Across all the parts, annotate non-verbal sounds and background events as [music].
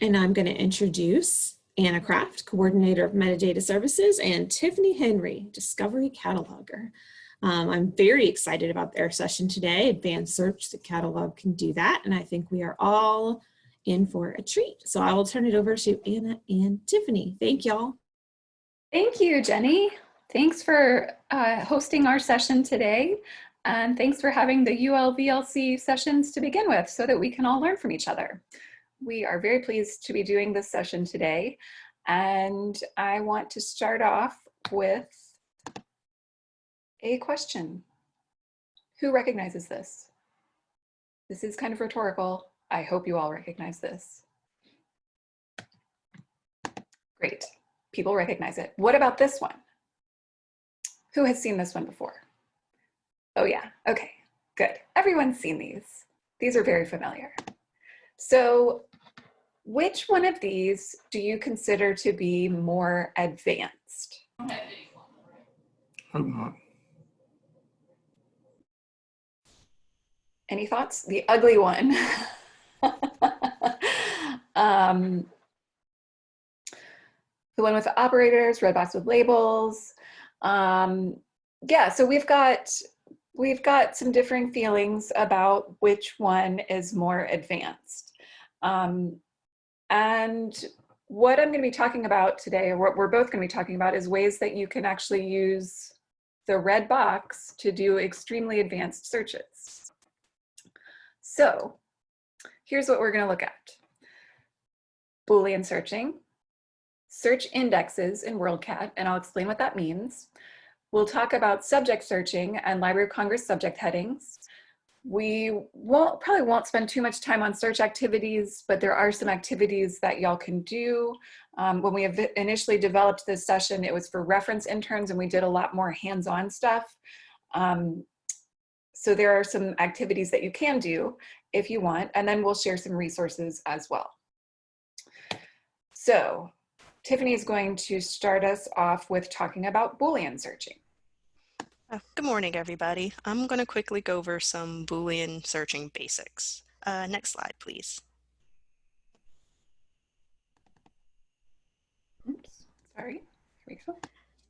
And I'm going to introduce Anna Kraft, Coordinator of Metadata Services, and Tiffany Henry, Discovery Cataloger. Um, I'm very excited about their session today, Advanced Search, the catalog can do that, and I think we are all in for a treat. So I will turn it over to Anna and Tiffany. Thank y'all. Thank you, Jenny. Thanks for uh, hosting our session today. And thanks for having the ULVLC sessions to begin with so that we can all learn from each other. We are very pleased to be doing this session today. And I want to start off with a question. Who recognizes this? This is kind of rhetorical. I hope you all recognize this. Great, people recognize it. What about this one? Who has seen this one before? Oh yeah, okay, good. Everyone's seen these. These are very familiar. So which one of these do you consider to be more advanced? Hope not. Any thoughts? The ugly one. [laughs] um, the one with the operators, red box with labels. Um, yeah, so we've got we've got some differing feelings about which one is more advanced. Um, and what I'm going to be talking about today, or what we're both going to be talking about, is ways that you can actually use the red box to do extremely advanced searches. So here's what we're going to look at. Boolean searching, search indexes in WorldCat, and I'll explain what that means. We'll talk about subject searching and Library of Congress subject headings. We won't probably won't spend too much time on search activities, but there are some activities that y'all can do. Um, when we initially developed this session, it was for reference interns and we did a lot more hands-on stuff. Um, so there are some activities that you can do if you want, and then we'll share some resources as well. So Tiffany is going to start us off with talking about Boolean searching. Uh, good morning, everybody. I'm going to quickly go over some Boolean searching basics. Uh, next slide, please. Oops, sorry. Here we go.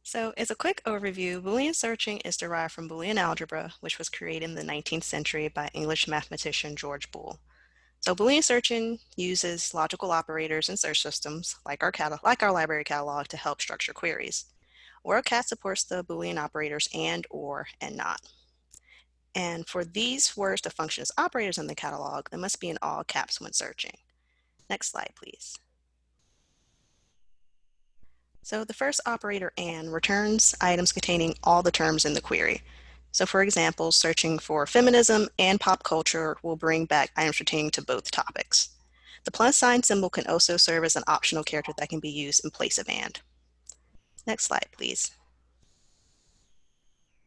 So as a quick overview, Boolean searching is derived from Boolean algebra, which was created in the 19th century by English mathematician George Boole. So Boolean searching uses logical operators and search systems like our, like our library catalog to help structure queries. WorldCat supports the Boolean operators and, or, and not. And for these words to function as operators in the catalog, they must be in all caps when searching. Next slide, please. So the first operator AND returns items containing all the terms in the query. So for example, searching for feminism and pop culture will bring back items pertaining to both topics. The plus sign symbol can also serve as an optional character that can be used in place of AND. Next slide, please.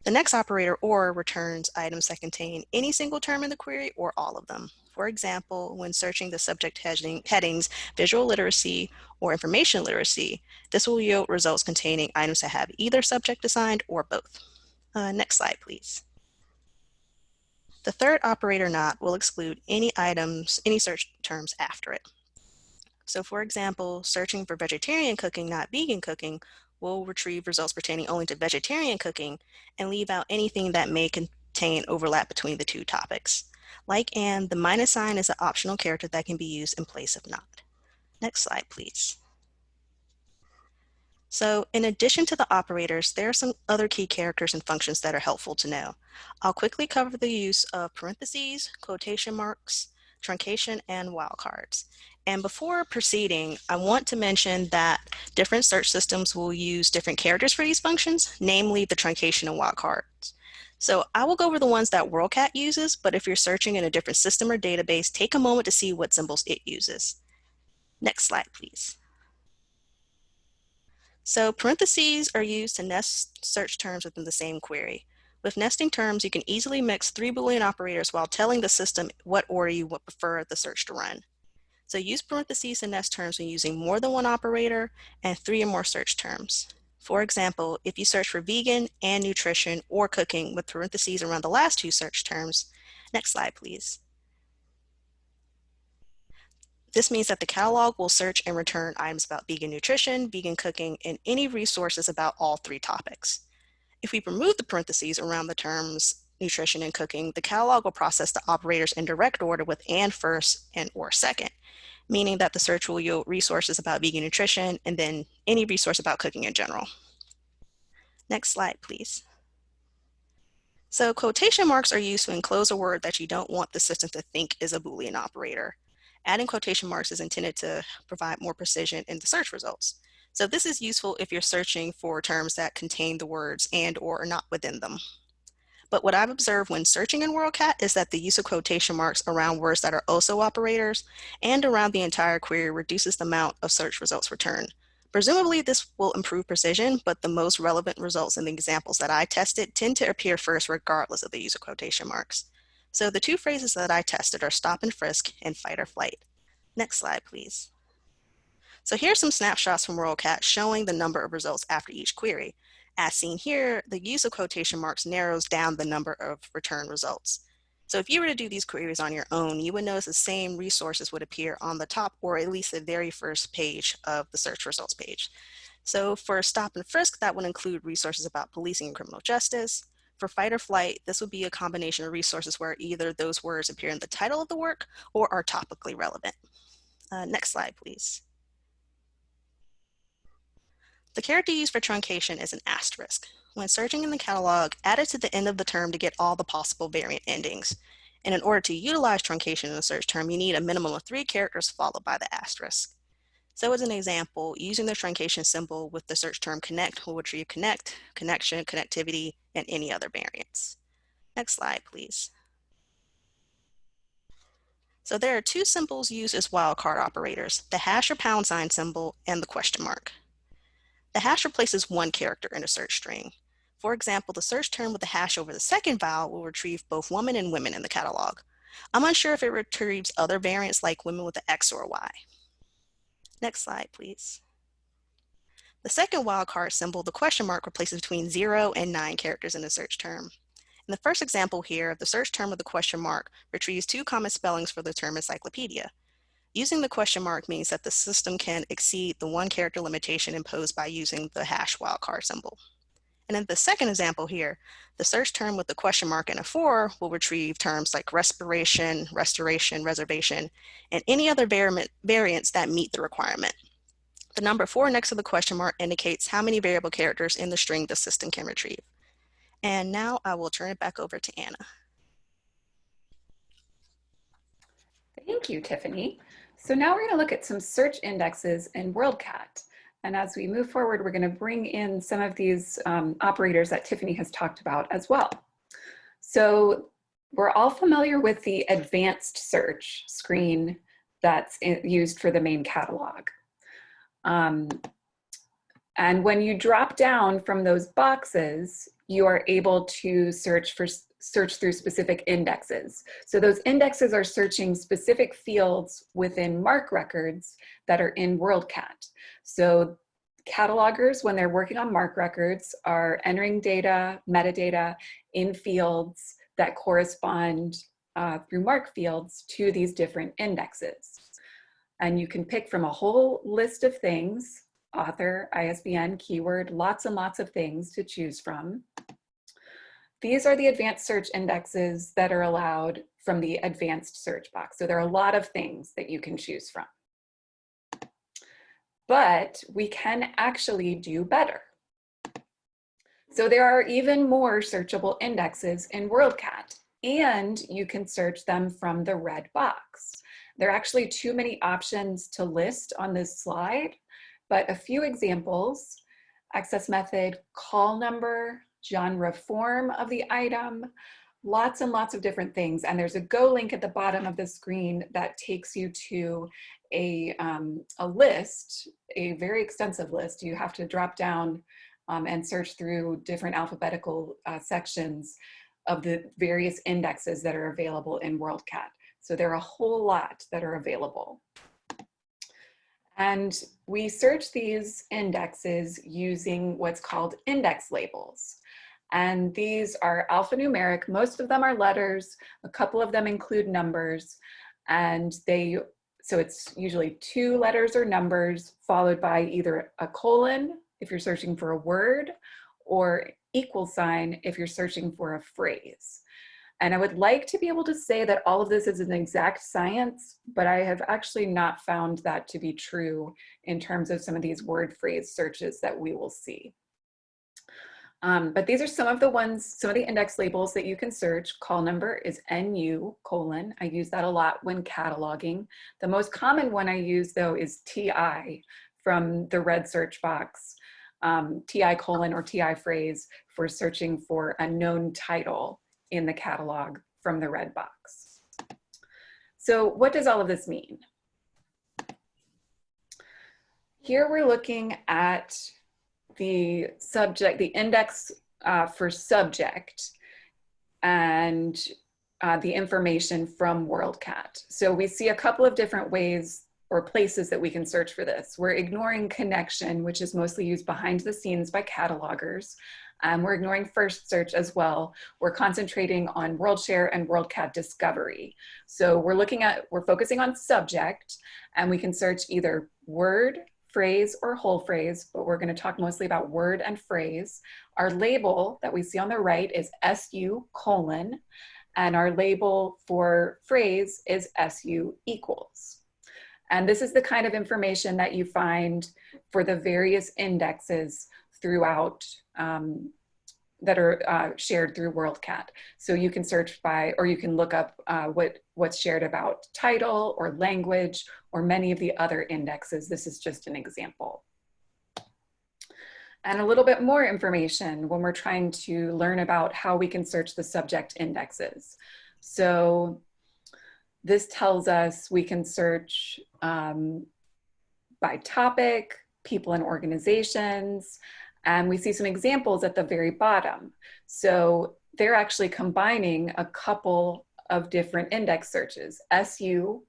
The next operator OR returns items that contain any single term in the query or all of them. For example, when searching the subject heading, headings visual literacy or information literacy, this will yield results containing items that have either subject assigned or both. Uh, next slide, please. The third operator not will exclude any items, any search terms after it. So for example, searching for vegetarian cooking, not vegan cooking, will retrieve results pertaining only to vegetarian cooking and leave out anything that may contain overlap between the two topics. Like and, the minus sign is an optional character that can be used in place of not. Next slide, please. So in addition to the operators, there are some other key characters and functions that are helpful to know. I'll quickly cover the use of parentheses, quotation marks, truncation, and wildcards. And before proceeding, I want to mention that different search systems will use different characters for these functions, namely the truncation and wildcards. So I will go over the ones that WorldCat uses, but if you're searching in a different system or database, take a moment to see what symbols it uses. Next slide, please. So parentheses are used to nest search terms within the same query. With nesting terms, you can easily mix three Boolean operators while telling the system what order you would prefer the search to run. So use parentheses to nest terms when using more than one operator and three or more search terms. For example, if you search for vegan and nutrition or cooking with parentheses around the last two search terms, next slide please. This means that the catalog will search and return items about vegan nutrition, vegan cooking, and any resources about all three topics. If we remove the parentheses around the terms nutrition and cooking, the catalog will process the operators in direct order with and first and or second, meaning that the search will yield resources about vegan nutrition and then any resource about cooking in general. Next slide, please. So quotation marks are used to enclose a word that you don't want the system to think is a Boolean operator. Adding quotation marks is intended to provide more precision in the search results. So this is useful if you're searching for terms that contain the words and or are not within them. But what I've observed when searching in WorldCat is that the use of quotation marks around words that are also operators and around the entire query reduces the amount of search results returned. Presumably this will improve precision, but the most relevant results in the examples that I tested tend to appear first regardless of the use of quotation marks. So the two phrases that I tested are stop and frisk and fight or flight. Next slide, please. So here's some snapshots from WorldCat showing the number of results after each query. As seen here, the use of quotation marks narrows down the number of return results. So if you were to do these queries on your own, you would notice the same resources would appear on the top or at least the very first page of the search results page. So for stop and frisk, that would include resources about policing and criminal justice. For fight or flight, this would be a combination of resources where either those words appear in the title of the work or are topically relevant. Uh, next slide, please. The character used for truncation is an asterisk. When searching in the catalog, add it to the end of the term to get all the possible variant endings. And in order to utilize truncation in a search term, you need a minimum of three characters followed by the asterisk. So as an example, using the truncation symbol with the search term connect will retrieve connect, connection, connectivity, and any other variants. Next slide, please. So there are two symbols used as wildcard operators, the hash or pound sign symbol and the question mark. The hash replaces one character in a search string. For example, the search term with the hash over the second vowel will retrieve both woman and women in the catalog. I'm unsure if it retrieves other variants like women with an X or a Y. Next slide, please. The second wildcard symbol, the question mark, replaces between zero and nine characters in the search term. In the first example here, the search term with the question mark retrieves two common spellings for the term encyclopedia. Using the question mark means that the system can exceed the one character limitation imposed by using the hash wildcard symbol. And in the second example here, the search term with the question mark and a four will retrieve terms like respiration, restoration, reservation, and any other variants that meet the requirement. The number four next to the question mark indicates how many variable characters in the string the system can retrieve. And now I will turn it back over to Anna. Thank you, Tiffany. So now we're going to look at some search indexes in WorldCat. And as we move forward, we're going to bring in some of these um, operators that Tiffany has talked about as well. So we're all familiar with the advanced search screen that's used for the main catalog. Um, and when you drop down from those boxes, you are able to search for search through specific indexes. So those indexes are searching specific fields within MARC records that are in WorldCat. So catalogers, when they're working on MARC records, are entering data, metadata in fields that correspond uh, through MARC fields to these different indexes. And you can pick from a whole list of things, author, ISBN, keyword, lots and lots of things to choose from. These are the advanced search indexes that are allowed from the advanced search box. So there are a lot of things that you can choose from. But we can actually do better. So there are even more searchable indexes in WorldCat and you can search them from the red box. There are actually too many options to list on this slide, but a few examples, access method, call number, genre form of the item, lots and lots of different things. And there's a go link at the bottom of the screen that takes you to a, um, a list, a very extensive list. You have to drop down um, and search through different alphabetical uh, sections of the various indexes that are available in WorldCat. So there are a whole lot that are available. And we search these indexes using what's called index labels. And these are alphanumeric. Most of them are letters. A couple of them include numbers. And they So it's usually two letters or numbers followed by either a colon if you're searching for a word or equal sign if you're searching for a phrase. And I would like to be able to say that all of this is an exact science, but I have actually not found that to be true in terms of some of these word phrase searches that we will see. Um, but these are some of the ones, some of the index labels that you can search. Call number is NU colon. I use that a lot when cataloging. The most common one I use though is TI from the red search box. Um, TI colon or TI phrase for searching for a known title in the catalog from the red box. So what does all of this mean? Here we're looking at the subject, the index uh, for subject and uh, the information from WorldCat. So we see a couple of different ways or places that we can search for this. We're ignoring Connexion, which is mostly used behind the scenes by catalogers. Um, we're ignoring first search as well. We're concentrating on WorldShare and WorldCat discovery. So we're looking at, we're focusing on subject and we can search either word, phrase, or whole phrase, but we're gonna talk mostly about word and phrase. Our label that we see on the right is SU colon, and our label for phrase is SU equals. And this is the kind of information that you find for the various indexes throughout um, that are uh, shared through WorldCat. So you can search by, or you can look up uh, what, what's shared about title or language or many of the other indexes. This is just an example. And a little bit more information when we're trying to learn about how we can search the subject indexes. So this tells us we can search um, by topic, people and organizations, and we see some examples at the very bottom. So they're actually combining a couple of different index searches, SU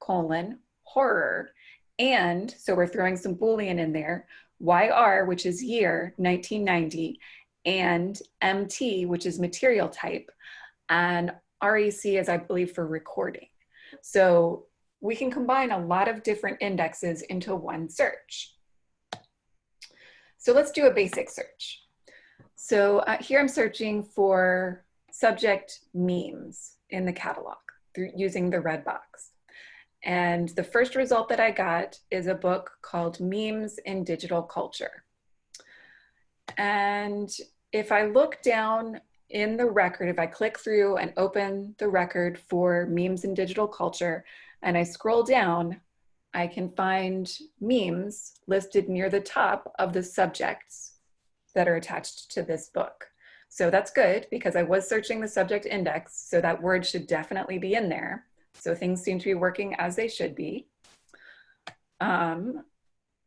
colon horror. And so we're throwing some Boolean in there, YR, which is year 1990, and MT, which is material type, and REC is, I believe, for recording. So we can combine a lot of different indexes into one search. So let's do a basic search. So uh, here I'm searching for subject memes in the catalog through using the red box. And the first result that I got is a book called Memes in Digital Culture. And if I look down in the record, if I click through and open the record for memes in digital culture, and I scroll down, I can find memes listed near the top of the subjects that are attached to this book. So that's good because I was searching the subject index, so that word should definitely be in there. So things seem to be working as they should be. Um,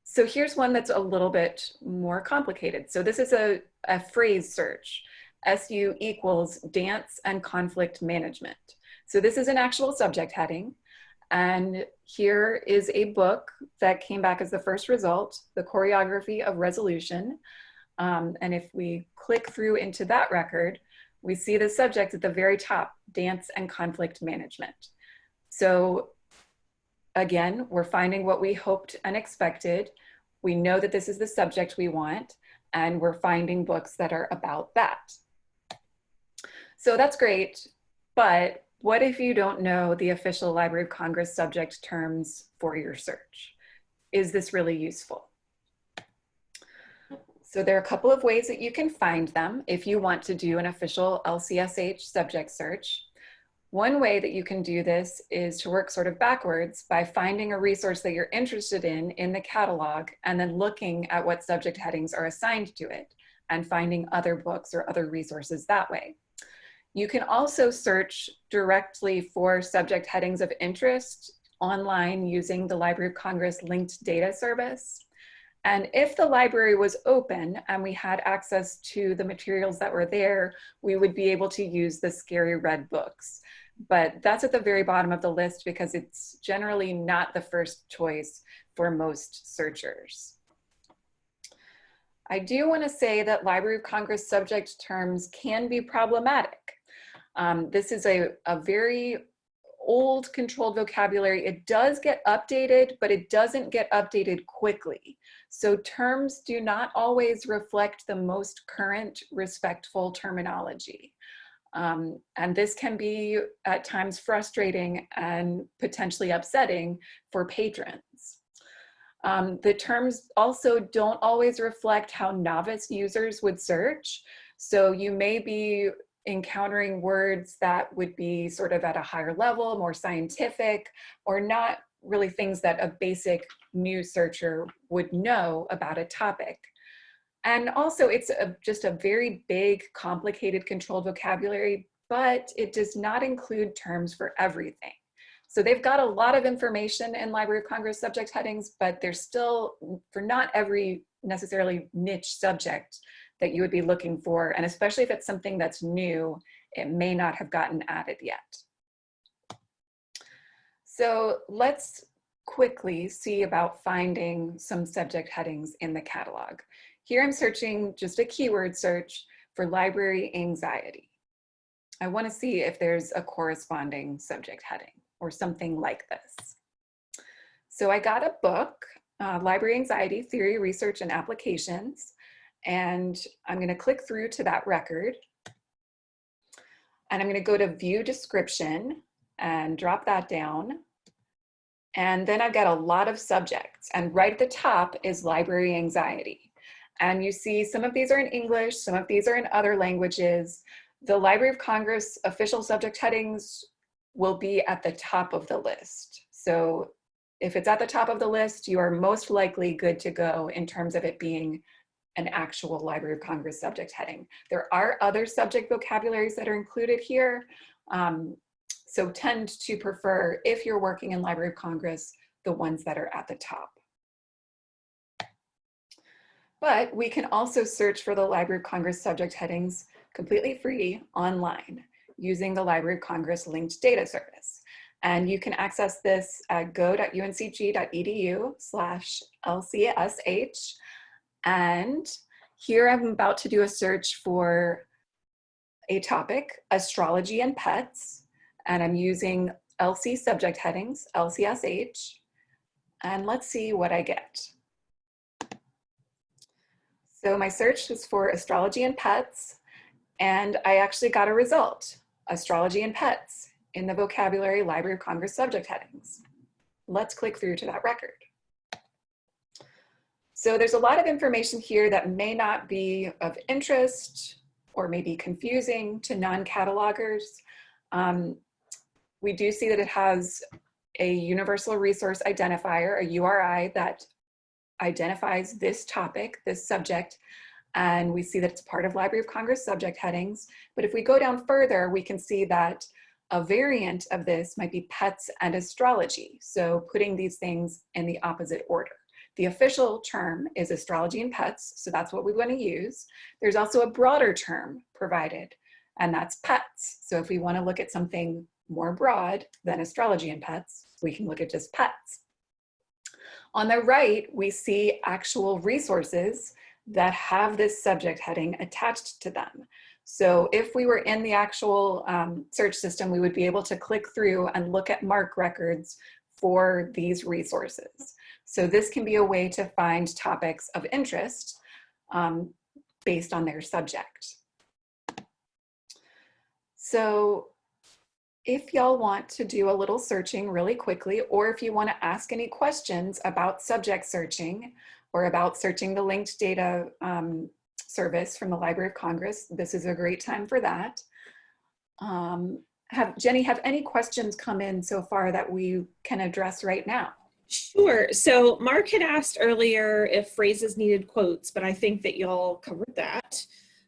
so here's one that's a little bit more complicated. So this is a, a phrase search. SU equals dance and conflict management. So this is an actual subject heading. And here is a book that came back as the first result, The Choreography of Resolution. Um, and if we click through into that record, we see the subject at the very top, dance and conflict management. So again, we're finding what we hoped and expected. We know that this is the subject we want, and we're finding books that are about that. So that's great, but what if you don't know the official Library of Congress subject terms for your search? Is this really useful? So there are a couple of ways that you can find them if you want to do an official LCSH subject search. One way that you can do this is to work sort of backwards by finding a resource that you're interested in in the catalog and then looking at what subject headings are assigned to it and finding other books or other resources that way. You can also search directly for subject headings of interest online using the Library of Congress linked data service. And if the library was open and we had access to the materials that were there, we would be able to use the scary red books. But that's at the very bottom of the list because it's generally not the first choice for most searchers. I do want to say that Library of Congress subject terms can be problematic. Um, this is a, a very old controlled vocabulary. It does get updated, but it doesn't get updated quickly. So terms do not always reflect the most current respectful terminology. Um, and this can be at times frustrating and potentially upsetting for patrons. Um, the terms also don't always reflect how novice users would search. So you may be encountering words that would be sort of at a higher level, more scientific, or not really things that a basic new searcher would know about a topic. And also it's a, just a very big, complicated controlled vocabulary, but it does not include terms for everything. So they've got a lot of information in Library of Congress subject headings, but there's still, for not every necessarily niche subject that you would be looking for, and especially if it's something that's new, it may not have gotten added yet. So let's quickly see about finding some subject headings in the catalog. Here I'm searching just a keyword search for library anxiety. I want to see if there's a corresponding subject heading or something like this. So I got a book, uh, Library Anxiety Theory, Research, and Applications, and I'm going to click through to that record. And I'm going to go to View Description and drop that down. And then I've got a lot of subjects, and right at the top is Library Anxiety. And you see some of these are in English, some of these are in other languages. The Library of Congress official subject headings will be at the top of the list. So if it's at the top of the list, you are most likely good to go in terms of it being an actual Library of Congress subject heading. There are other subject vocabularies that are included here. Um, so tend to prefer, if you're working in Library of Congress, the ones that are at the top. But we can also search for the Library of Congress subject headings completely free online using the Library of Congress linked data service. And you can access this at go.uncg.edu slash LCSH. And here I'm about to do a search for a topic, astrology and pets. And I'm using LC subject headings, LCSH. And let's see what I get. So my search was for astrology and pets, and I actually got a result, astrology and pets, in the vocabulary Library of Congress subject headings. Let's click through to that record. So there's a lot of information here that may not be of interest or may be confusing to non-catalogers. Um, we do see that it has a universal resource identifier, a URI, that identifies this topic, this subject, and we see that it's part of Library of Congress subject headings. But if we go down further, we can see that a variant of this might be pets and astrology. So putting these things in the opposite order. The official term is astrology and pets, so that's what we want to use. There's also a broader term provided, and that's pets. So if we want to look at something more broad than astrology and pets, we can look at just pets. On the right, we see actual resources that have this subject heading attached to them. So if we were in the actual um, search system, we would be able to click through and look at MARC records for these resources. So this can be a way to find topics of interest um, based on their subject. So if y'all want to do a little searching really quickly, or if you want to ask any questions about subject searching or about searching the linked data um, service from the Library of Congress, this is a great time for that. Um, have Jenny, have any questions come in so far that we can address right now? Sure. So Mark had asked earlier if phrases needed quotes, but I think that y'all covered that.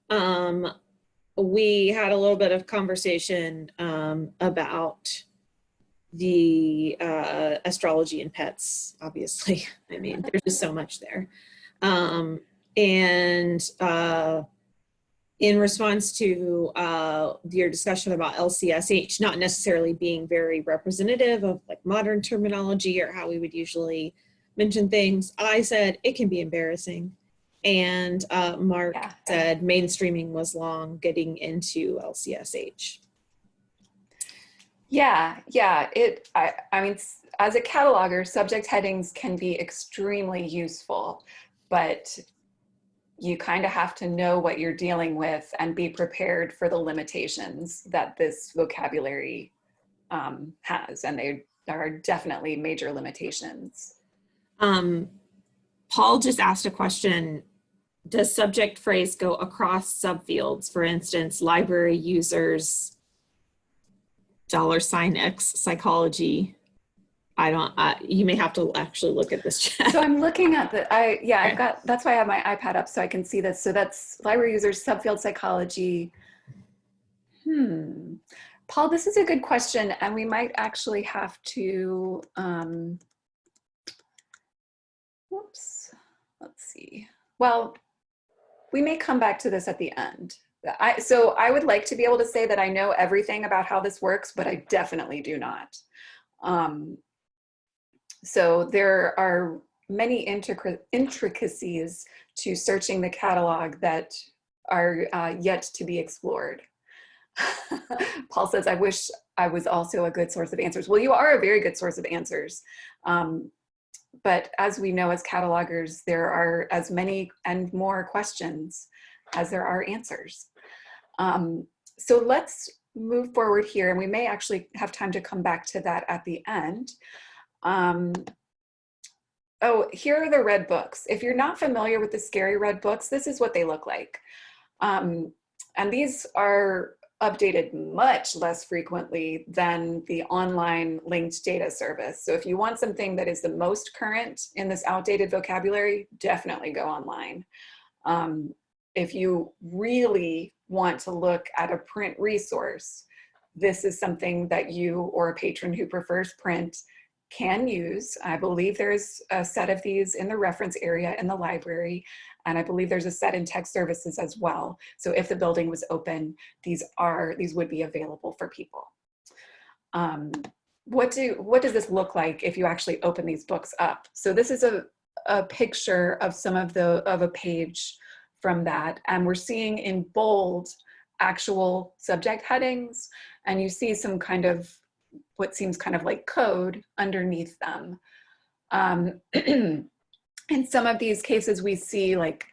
Um, we had a little bit of conversation um, about the uh, astrology and pets, obviously. [laughs] I mean, there's just so much there. Um, and uh, in response to uh, your discussion about LCSH not necessarily being very representative of like modern terminology or how we would usually mention things, I said it can be embarrassing. And uh, Mark Yeah. said mainstreaming was long getting into LCSH. Yeah, yeah. It. I. I mean, as a cataloger, subject headings can be extremely useful, but you kind of have to know what you're dealing with and be prepared for the limitations that this vocabulary um, has, and they are definitely major limitations. Um, Paul just asked a question. Does subject phrase go across subfields? For instance, library users, dollar sign X psychology. I don't, uh, you may have to actually look at this [laughs] chat. So I'm looking at the, I, yeah. I've got, that's why I have my iPad up so I can see this. So that's library users, subfield psychology. Hmm. Paul, this is a good question and we might actually have to, um, whoops, let's see. Well, we may come back to this at the end. I, so I would like to be able to say that I know everything about how this works, but I definitely do not. Um, so there are many intricacies to searching the catalog that are uh, yet to be explored. [laughs] Paul says, I wish I was also a good source of answers. Well, you are a very good source of answers. Um, but as we know as catalogers, there are as many and more questions as there are answers. Um, so let's move forward here and we may actually have time to come back to that at the end. Um, oh, here are the red books. If you're not familiar with the scary red books, this is what they look like. Um, and these are updated much less frequently than the online linked data service. So if you want something that is the most current in this outdated vocabulary, definitely go online. Um, if you really want to look at a print resource, this is something that you or a patron who prefers print can use. I believe there's a set of these in the reference area in the library, and I believe there's a set in tech services as well. So if the building was open, these are these would be available for people. Um, what do what does this look like if you actually open these books up? So this is a a picture of some of the of a page from that, and we're seeing in bold actual subject headings, and you see some kind of what seems kind of like code underneath them. Um, [clears throat] in some of these cases, we see like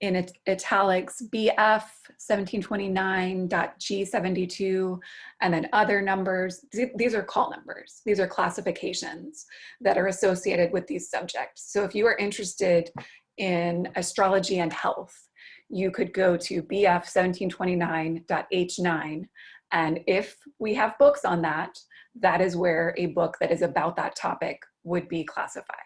in it, italics BF 1729.G72 and then other numbers. These are call numbers. These are classifications that are associated with these subjects. So if you are interested in astrology and health, you could go to BF 1729.H9 and if we have books on that, that is where a book that is about that topic would be classified.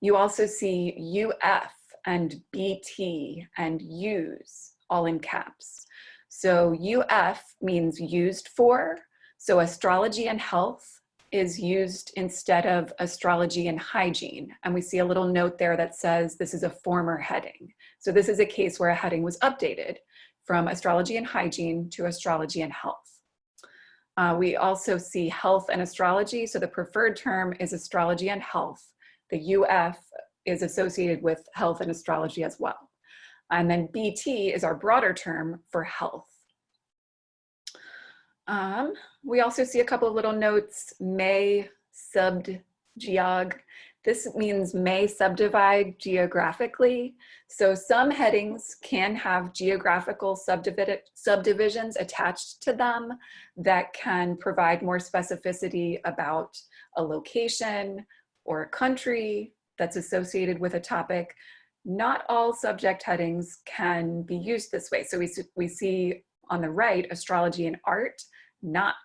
You also see UF and BT and use all in caps. So UF means used for. So astrology and health is used instead of astrology and hygiene. And we see a little note there that says this is a former heading. So this is a case where a heading was updated from astrology and hygiene to astrology and health. Uh, we also see health and astrology. So the preferred term is astrology and health. The UF is associated with health and astrology as well. And then BT is our broader term for health. Um, we also see a couple of little notes, may subbed geog. This means may subdivide geographically. So some headings can have geographical subdivisions attached to them that can provide more specificity about a location or a country that's associated with a topic. Not all subject headings can be used this way. So we, we see on the right, astrology and art, not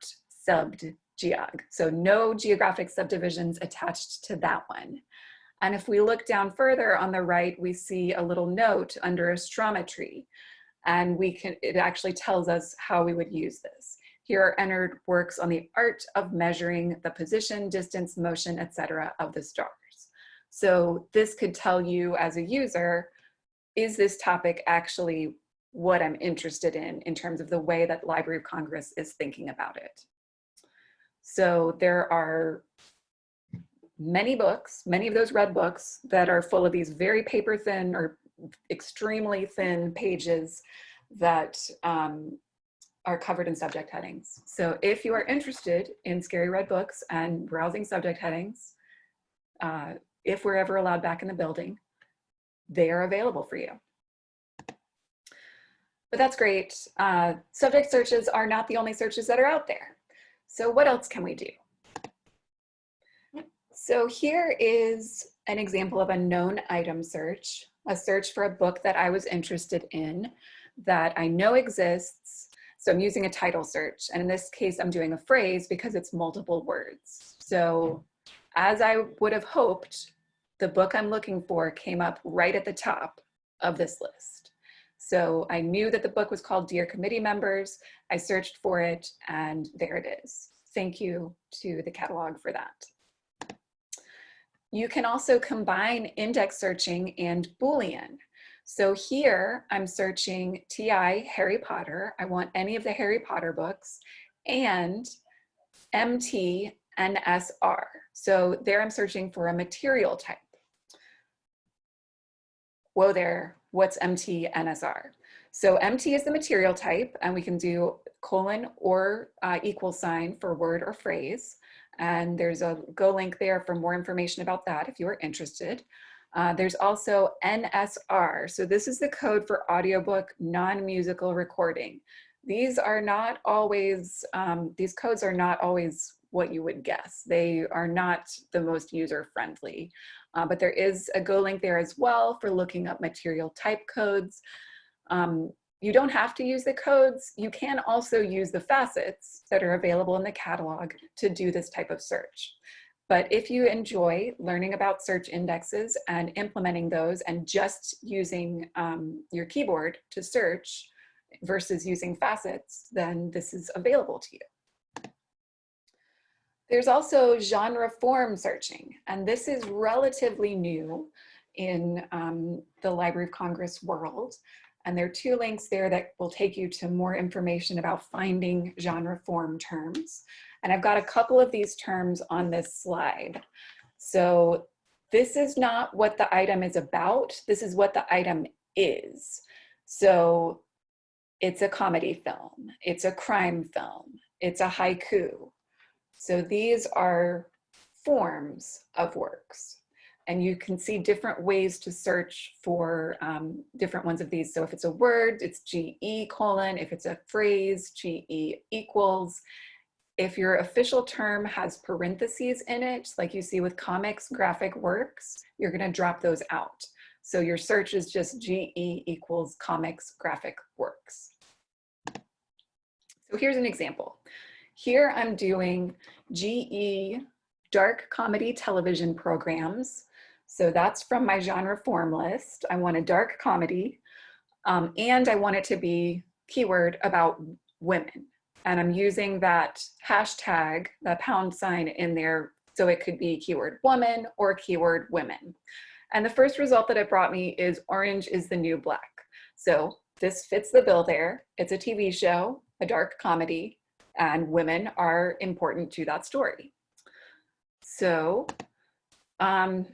subbed geog. So no geographic subdivisions attached to that one. And if we look down further on the right, we see a little note under astrometry. And we can, it actually tells us how we would use this. Here are entered works on the art of measuring the position, distance, motion, etc. of the stars. So this could tell you as a user, is this topic actually what I'm interested in, in terms of the way that Library of Congress is thinking about it. So there are many books, many of those red books that are full of these very paper thin or extremely thin pages that um, are covered in subject headings. So if you are interested in scary red books and browsing subject headings, uh, if we're ever allowed back in the building, they are available for you. But that's great. Uh, subject searches are not the only searches that are out there. So what else can we do? So here is an example of a known item search, a search for a book that I was interested in that I know exists. So I'm using a title search. And in this case, I'm doing a phrase because it's multiple words. So as I would have hoped, the book I'm looking for came up right at the top of this list. So I knew that the book was called Dear Committee Members. I searched for it and there it is. Thank you to the catalog for that. You can also combine index searching and Boolean. So here I'm searching TI Harry Potter. I want any of the Harry Potter books and MT NSR. So there I'm searching for a material type. Whoa there, what's MT NSR? So MT is the material type and we can do colon or uh, equal sign for word or phrase. And there's a go link there for more information about that if you are interested. Uh, there's also NSR. So this is the code for audiobook non-musical recording. These are not always, um, these codes are not always what you would guess. They are not the most user friendly, uh, but there is a go link there as well for looking up material type codes. Um, you don't have to use the codes. You can also use the facets that are available in the catalog to do this type of search. But if you enjoy learning about search indexes and implementing those and just using um, your keyboard to search versus using facets, then this is available to you. There's also genre form searching, and this is relatively new in um, the Library of Congress world. And there are two links there that will take you to more information about finding genre form terms. And I've got a couple of these terms on this slide. So this is not what the item is about. This is what the item is. So it's a comedy film. It's a crime film. It's a haiku. So these are forms of works and you can see different ways to search for um, different ones of these. So if it's a word, it's GE colon. If it's a phrase, GE equals. If your official term has parentheses in it, like you see with comics, graphic works, you're gonna drop those out. So your search is just GE equals comics, graphic works. So here's an example. Here I'm doing GE dark comedy television programs so that's from my genre form list. I want a dark comedy um, and I want it to be keyword about women. And I'm using that hashtag, the pound sign in there, so it could be keyword woman or keyword women. And the first result that it brought me is orange is the new black. So this fits the bill there. It's a TV show, a dark comedy, and women are important to that story. So um,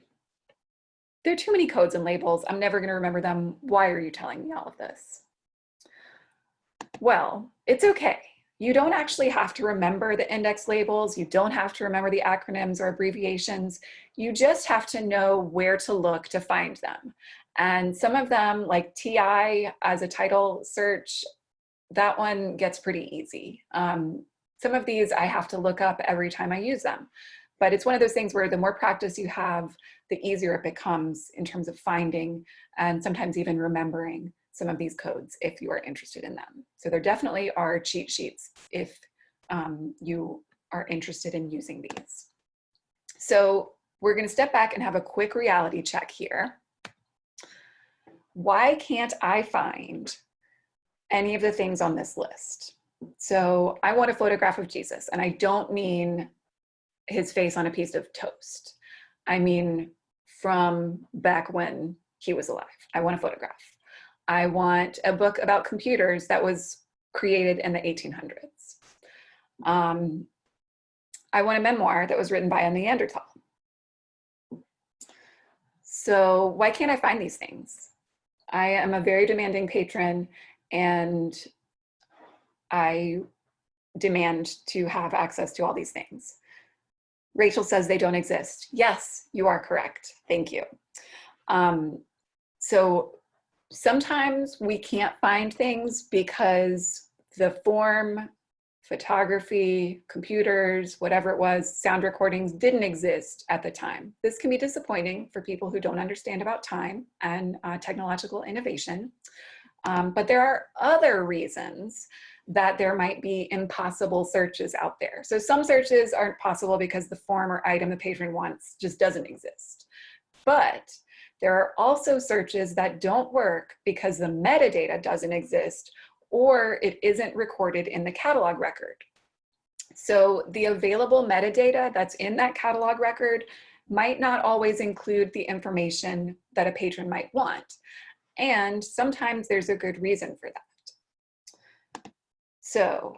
there are too many codes and labels. I'm never going to remember them. Why are you telling me all of this? Well, it's okay. You don't actually have to remember the index labels. You don't have to remember the acronyms or abbreviations. You just have to know where to look to find them. And some of them, like TI as a title search, that one gets pretty easy. Um, some of these I have to look up every time I use them. But it's one of those things where the more practice you have, the easier it becomes in terms of finding and sometimes even remembering some of these codes if you are interested in them. So there definitely are cheat sheets if um, you are interested in using these. So we're gonna step back and have a quick reality check here. Why can't I find any of the things on this list? So I want a photograph of Jesus and I don't mean his face on a piece of toast. I mean, from back when he was alive. I want a photograph. I want a book about computers that was created in the 1800s. Um, I want a memoir that was written by a Neanderthal. So why can't I find these things? I am a very demanding patron and I demand to have access to all these things. Rachel says they don't exist. Yes, you are correct. Thank you. Um, so sometimes we can't find things because the form, photography, computers, whatever it was, sound recordings didn't exist at the time. This can be disappointing for people who don't understand about time and uh, technological innovation. Um, but there are other reasons that there might be impossible searches out there. So some searches aren't possible because the form or item the patron wants just doesn't exist. But there are also searches that don't work because the metadata doesn't exist or it isn't recorded in the catalog record. So the available metadata that's in that catalog record might not always include the information that a patron might want. And sometimes there's a good reason for that. So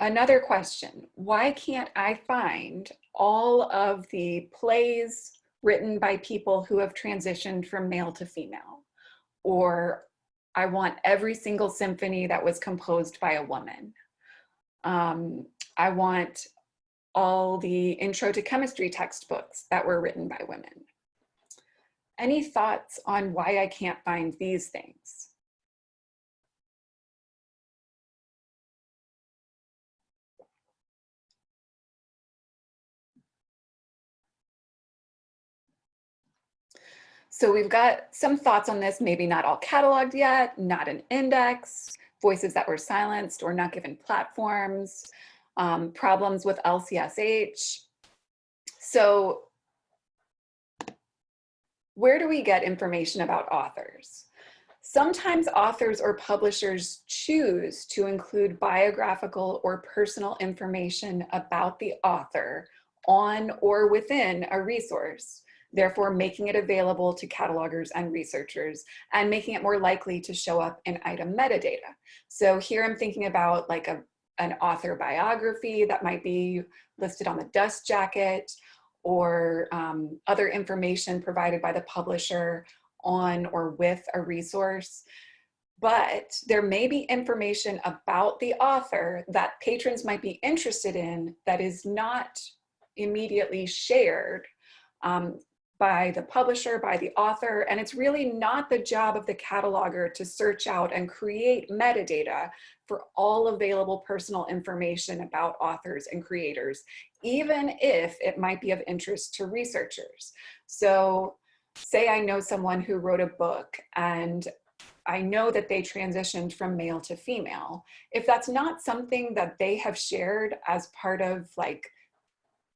another question, why can't I find all of the plays written by people who have transitioned from male to female? Or I want every single symphony that was composed by a woman. Um, I want all the intro to chemistry textbooks that were written by women. Any thoughts on why I can't find these things? So we've got some thoughts on this, maybe not all cataloged yet, not an index, voices that were silenced or not given platforms, um, problems with LCSH. So where do we get information about authors? Sometimes authors or publishers choose to include biographical or personal information about the author on or within a resource, therefore making it available to catalogers and researchers and making it more likely to show up in item metadata. So here I'm thinking about like a, an author biography that might be listed on the dust jacket or um, other information provided by the publisher on or with a resource. But there may be information about the author that patrons might be interested in that is not immediately shared um, by the publisher, by the author, and it's really not the job of the cataloger to search out and create metadata for all available personal information about authors and creators, even if it might be of interest to researchers. So say I know someone who wrote a book and I know that they transitioned from male to female. If that's not something that they have shared as part of like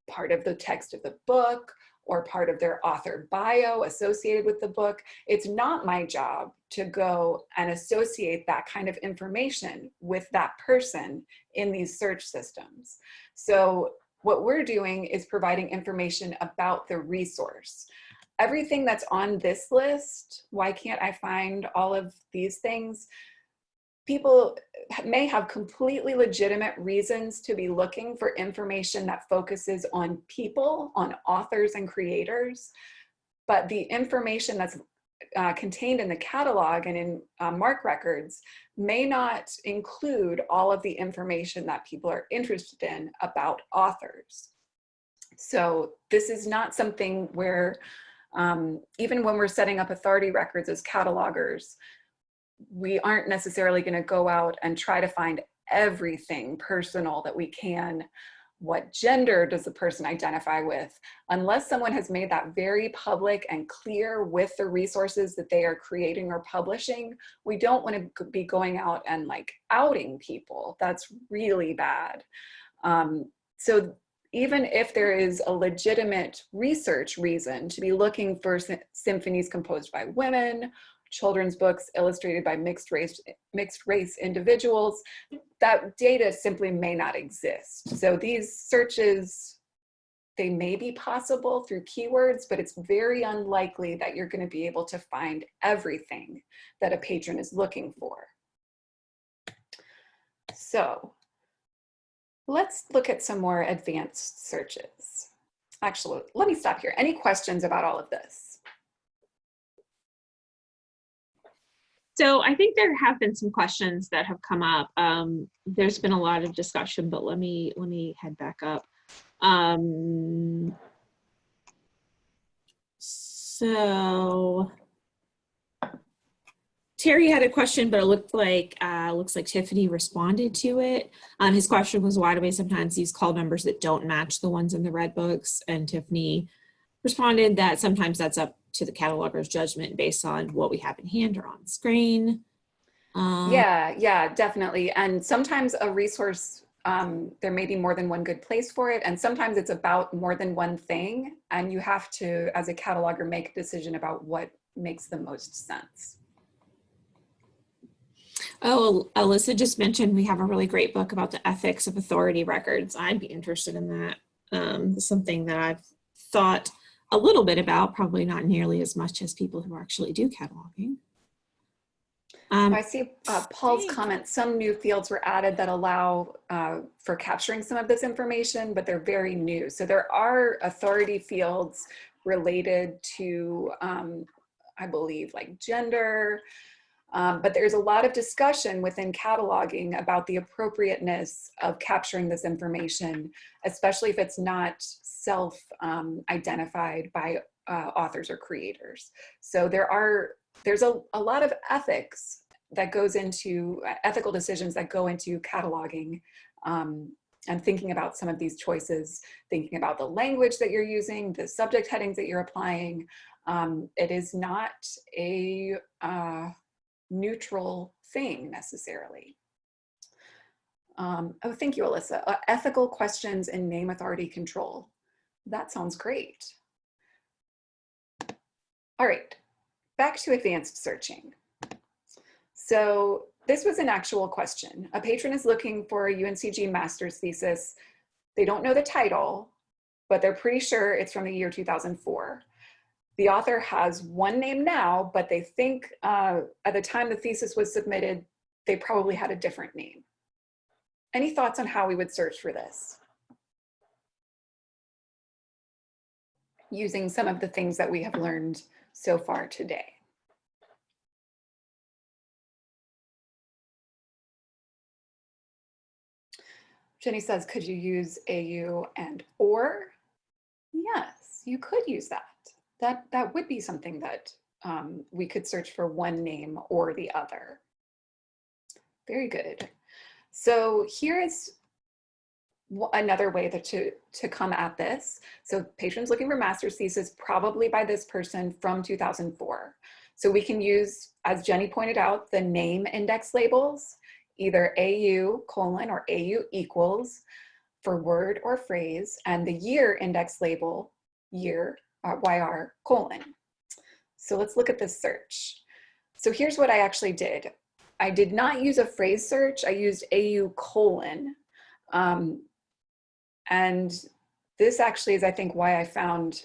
part of the text of the book or part of their author bio associated with the book. It's not my job to go and associate that kind of information with that person in these search systems. So what we're doing is providing information about the resource. Everything that's on this list, why can't I find all of these things? People may have completely legitimate reasons to be looking for information that focuses on people, on authors and creators, but the information that's uh, contained in the catalog and in uh, MARC records may not include all of the information that people are interested in about authors. So this is not something where, um, even when we're setting up authority records as catalogers, we aren't necessarily going to go out and try to find everything personal that we can. What gender does the person identify with? Unless someone has made that very public and clear with the resources that they are creating or publishing, we don't want to be going out and like outing people. That's really bad. Um, so even if there is a legitimate research reason to be looking for symphonies composed by women children's books illustrated by mixed race, mixed race individuals, that data simply may not exist. So these searches, they may be possible through keywords, but it's very unlikely that you're gonna be able to find everything that a patron is looking for. So let's look at some more advanced searches. Actually, let me stop here. Any questions about all of this? So I think there have been some questions that have come up. Um, there's been a lot of discussion, but let me let me head back up. Um, so Terry had a question, but it looked like uh, looks like Tiffany responded to it. Um, his question was, why do we sometimes use call numbers that don't match the ones in the red books? And Tiffany responded that sometimes that's up to the cataloger's judgment based on what we have in hand or on screen. Um, Yeah, yeah, definitely. And sometimes a resource, um, there may be more than one good place for it. And sometimes it's about more than one thing. And you have to, as a cataloger, make a decision about what makes the most sense. Oh, Alyssa just mentioned we have a really great book about the ethics of authority records. I'd be interested in that. Um, something that I've thought a little bit about, probably not nearly as much as people who actually do cataloging. Um, I see uh, Paul's comment, some new fields were added that allow uh, for capturing some of this information, but they're very new. So there are authority fields related to, um, I believe, like gender, um, but there's a lot of discussion within cataloging about the appropriateness of capturing this information, especially if it's not self-identified by uh, authors or creators. So there are, there's a, a lot of ethics that goes into uh, ethical decisions that go into cataloging um, and thinking about some of these choices, thinking about the language that you're using, the subject headings that you're applying. Um, it is not a uh, neutral thing necessarily. Um, oh, thank you, Alyssa. Uh, ethical questions in name authority control. That sounds great. All right, back to advanced searching. So this was an actual question. A patron is looking for a UNCG master's thesis. They don't know the title, but they're pretty sure it's from the year 2004. The author has one name now, but they think uh, at the time the thesis was submitted, they probably had a different name. Any thoughts on how we would search for this? Using some of the things that we have learned so far today. Jenny says, could you use AU and or? Yes, you could use that. That, that would be something that um, we could search for one name or the other. Very good. So here is another way that to, to come at this. So patrons looking for master's thesis, probably by this person from 2004. So we can use, as Jenny pointed out, the name index labels, either AU colon or AU equals for word or phrase, and the year index label, year, uh, YR colon. So let's look at this search. So here's what I actually did. I did not use a phrase search. I used AU colon. Um, and this actually is, I think, why I found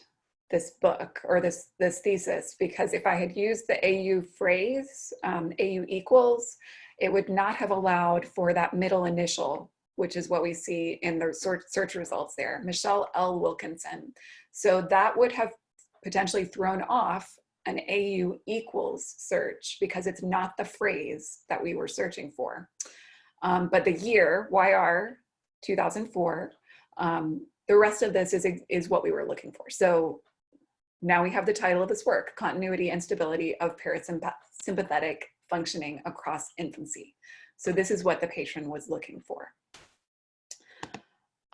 this book or this, this thesis, because if I had used the AU phrase, um, AU equals, it would not have allowed for that middle initial, which is what we see in the search results there, Michelle L. Wilkinson. So that would have potentially thrown off an AU equals search because it's not the phrase that we were searching for. Um, but the year, YR 2004, um, the rest of this is, is what we were looking for. So now we have the title of this work, Continuity and Stability of Parasympathetic Functioning Across Infancy. So this is what the patron was looking for.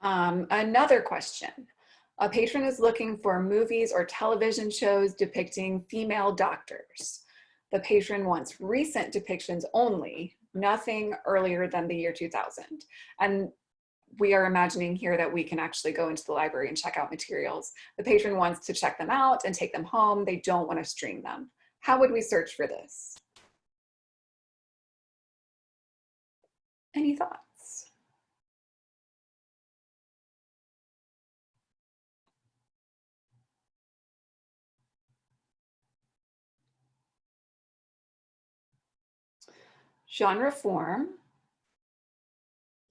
Um, another question. A patron is looking for movies or television shows depicting female doctors. The patron wants recent depictions only, nothing earlier than the year 2000. And we are imagining here that we can actually go into the library and check out materials. The patron wants to check them out and take them home. They don't want to stream them. How would we search for this? Any thoughts? Genre form.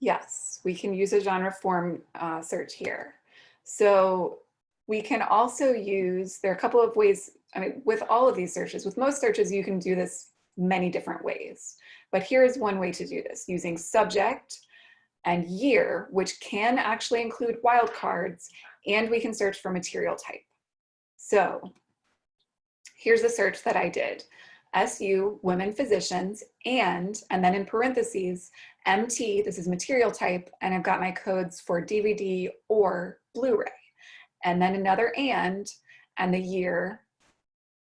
Yes, we can use a genre form uh, search here. So we can also use, there are a couple of ways, I mean, with all of these searches, with most searches, you can do this many different ways. But here's one way to do this using subject and year, which can actually include wildcards, and we can search for material type. So here's a search that I did. SU, women physicians, and, and then in parentheses, MT, this is material type, and I've got my codes for DVD or Blu-ray. And then another and, and the year,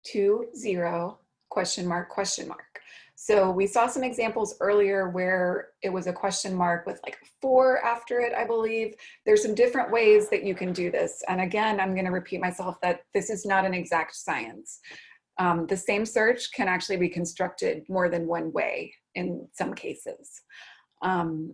two, zero, question mark, question mark. So we saw some examples earlier where it was a question mark with like four after it, I believe. There's some different ways that you can do this. And again, I'm gonna repeat myself that this is not an exact science. Um, the same search can actually be constructed more than one way in some cases. Um,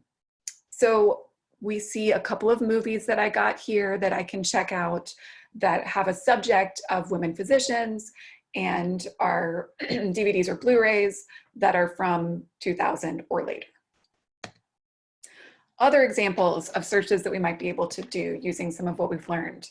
so we see a couple of movies that I got here that I can check out that have a subject of women physicians and are [clears throat] DVDs or Blu-rays that are from 2000 or later. Other examples of searches that we might be able to do using some of what we've learned.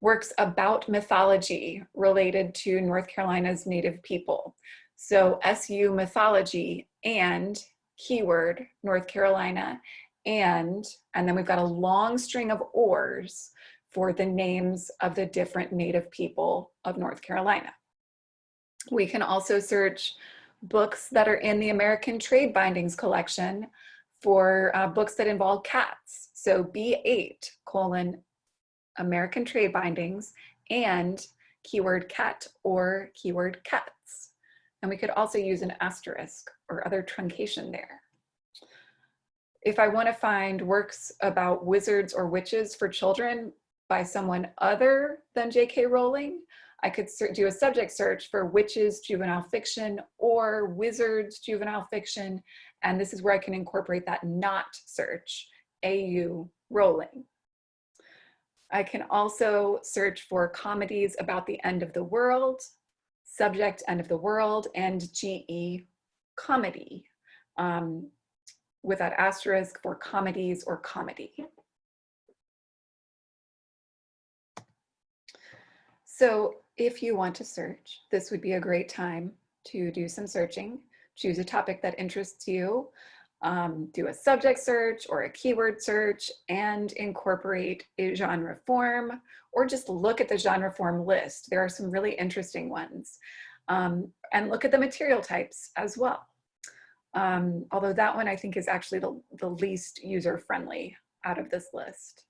Works about mythology related to North Carolina's native people. So SU mythology and keyword North Carolina and, and then we've got a long string of ors for the names of the different native people of North Carolina. We can also search books that are in the American Trade Bindings collection for uh, books that involve cats. So B8 colon American Trade Bindings and keyword cat or keyword cats. And we could also use an asterisk or other truncation there. If I want to find works about wizards or witches for children by someone other than J.K. Rowling, I could do a subject search for witches juvenile fiction or wizards juvenile fiction. And this is where I can incorporate that not search, AU Rowling. I can also search for comedies about the end of the world, subject end of the world, and GE comedy um, with that asterisk for comedies or comedy. So if you want to search, this would be a great time to do some searching. Choose a topic that interests you, um, do a subject search or a keyword search and incorporate a genre form or just look at the genre form list. There are some really interesting ones. Um, and look at the material types as well. Um, although that one I think is actually the, the least user-friendly out of this list.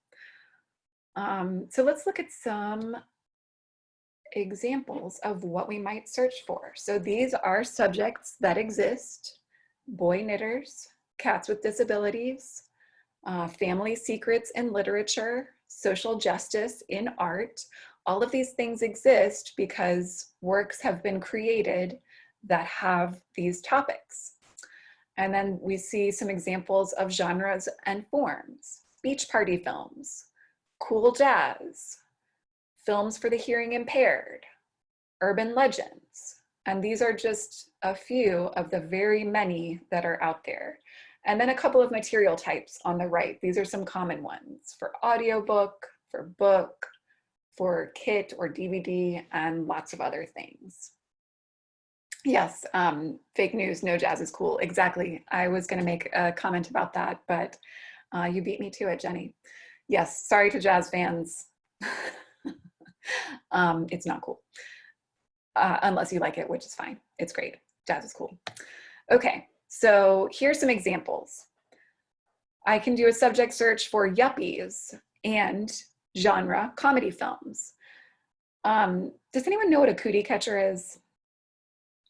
Um, so let's look at some examples of what we might search for. So these are subjects that exist, boy knitters, cats with disabilities, uh, family secrets in literature, social justice in art. All of these things exist because works have been created that have these topics. And then we see some examples of genres and forms, beach party films, cool jazz, films for the hearing impaired, urban legends. And these are just a few of the very many that are out there. And then a couple of material types on the right. These are some common ones for audiobook, for book, for kit or DVD, and lots of other things. Yes, um, fake news, no jazz is cool. Exactly. I was going to make a comment about that, but uh, you beat me to it, Jenny. Yes, sorry to jazz fans. [laughs] um, it's not cool. Uh, unless you like it, which is fine. It's great. Jazz is cool. Okay, so here's some examples. I can do a subject search for yuppies and genre comedy films. Um, does anyone know what a cootie catcher is?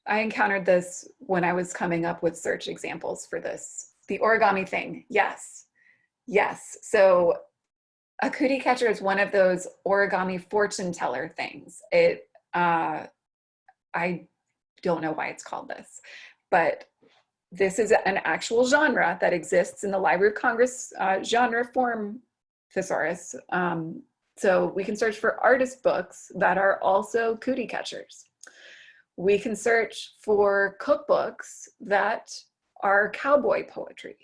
I encountered this when I was coming up with search examples for this. The origami thing, yes, yes. So a cootie catcher is one of those origami fortune teller things. It, uh, I don't know why it's called this, but this is an actual genre that exists in the Library of Congress uh, genre form thesaurus. Um, so we can search for artist books that are also cootie catchers. We can search for cookbooks that are cowboy poetry.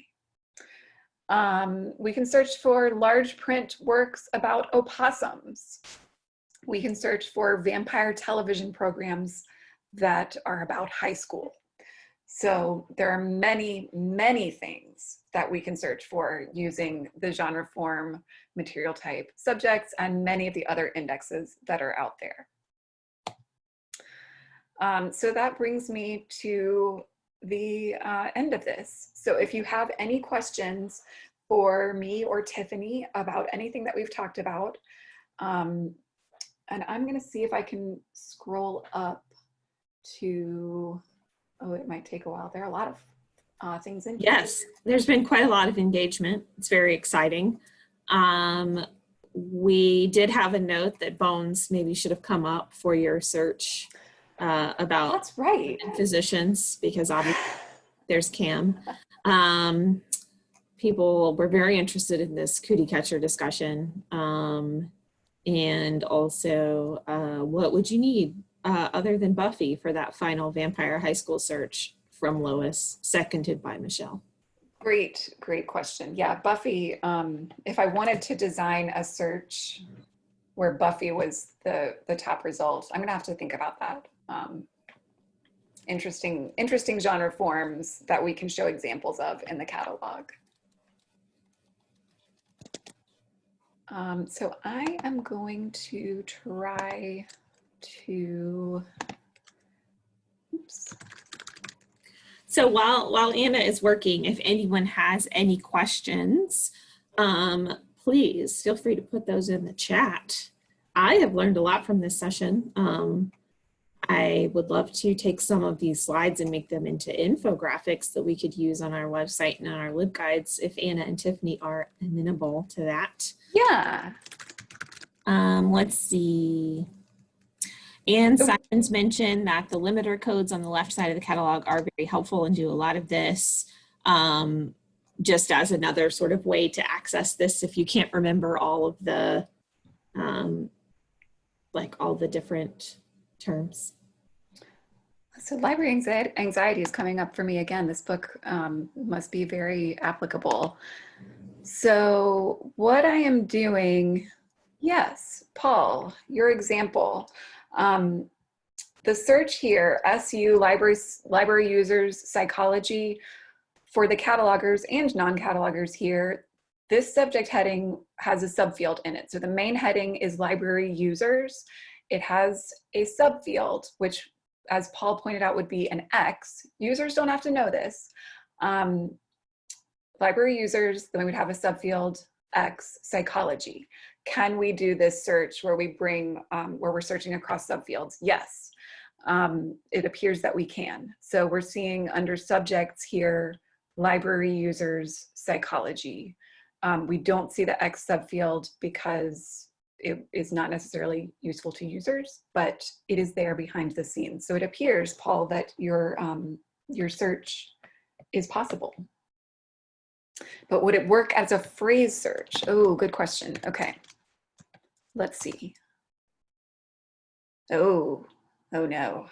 Um, we can search for large print works about opossums. We can search for vampire television programs that are about high school. So there are many, many things that we can search for using the genre form, material type subjects, and many of the other indexes that are out there. Um, so that brings me to the uh, end of this. So if you have any questions for me or Tiffany about anything that we've talked about, um, and I'm gonna see if I can scroll up to, oh, it might take a while. There are a lot of uh, things in here. Yes, there's been quite a lot of engagement. It's very exciting. Um, we did have a note that bones maybe should have come up for your search uh, about That's right. physicians because obviously there's Cam. Um, people were very interested in this cootie catcher discussion. Um, and also, uh, what would you need uh, other than Buffy for that final vampire high school search from Lois, seconded by Michelle? Great, great question. Yeah, Buffy, um, if I wanted to design a search where Buffy was the, the top result, I'm gonna have to think about that. Um, interesting, interesting genre forms that we can show examples of in the catalog. Um, so I am going to try to, oops. So while, while Anna is working, if anyone has any questions, um, please feel free to put those in the chat. I have learned a lot from this session. Um, I would love to take some of these slides and make them into infographics that we could use on our website and on our LibGuides if Anna and Tiffany are amenable to that. Yeah, Um, let's see. And Simons mentioned that the limiter codes on the left side of the catalog are very helpful and do a lot of this um, just as another sort of way to access this if you can't remember all of the, um, like all the different terms. So library anxiety, anxiety is coming up for me again. This book um, must be very applicable. So what I am doing, yes, Paul, your example. Um, the search here, SU, libraries, library users, psychology, for the catalogers and non-catalogers here, this subject heading has a subfield in it. So the main heading is library users. It has a subfield, which as Paul pointed out would be an X. Users don't have to know this. Um, library users, then we would have a subfield X, psychology. Can we do this search where we bring, um, where we're searching across subfields? Yes, um, it appears that we can. So we're seeing under subjects here, library users, psychology. Um, we don't see the X subfield because it is not necessarily useful to users, but it is there behind the scenes. So it appears, Paul, that your, um, your search is possible. But would it work as a phrase search? Oh, good question. Okay, let's see. Oh, oh no.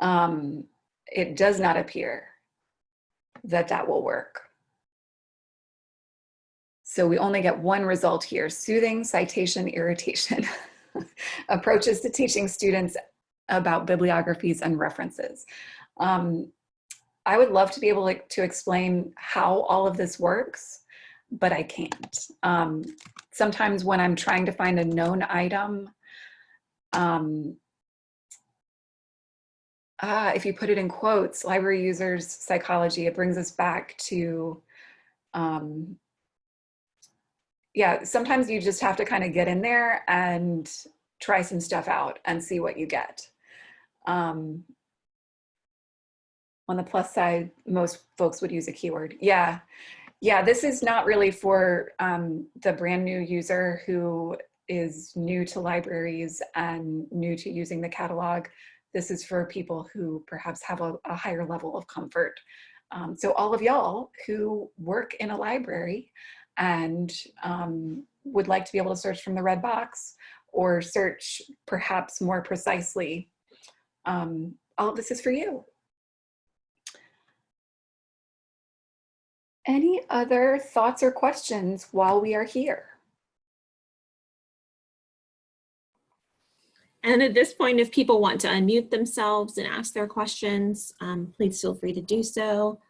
Um, it does not appear that that will work. So we only get one result here, soothing citation irritation. [laughs] Approaches to teaching students about bibliographies and references. Um, I would love to be able to, explain how all of this works, but I can't. Um, sometimes when I'm trying to find a known item, um, ah, if you put it in quotes, library users psychology, it brings us back to um, yeah, sometimes you just have to kind of get in there and try some stuff out and see what you get. Um, on the plus side, most folks would use a keyword. Yeah, yeah, this is not really for um, the brand new user who is new to libraries and new to using the catalog. This is for people who perhaps have a, a higher level of comfort. Um, so all of y'all who work in a library and um, would like to be able to search from the red box or search perhaps more precisely, um, all of this is for you. Any other thoughts or questions while we are here? And at this point, if people want to unmute themselves and ask their questions, um, please feel free to do so.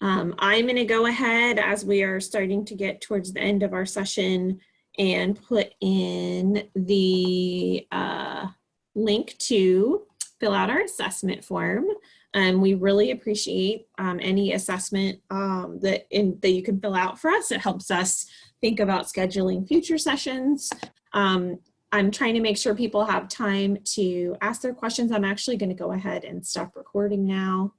Um, I'm going to go ahead as we are starting to get towards the end of our session and put in the uh, link to fill out our assessment form. And we really appreciate um, any assessment um, that, in, that you can fill out for us. It helps us think about scheduling future sessions. Um, I'm trying to make sure people have time to ask their questions. I'm actually going to go ahead and stop recording now.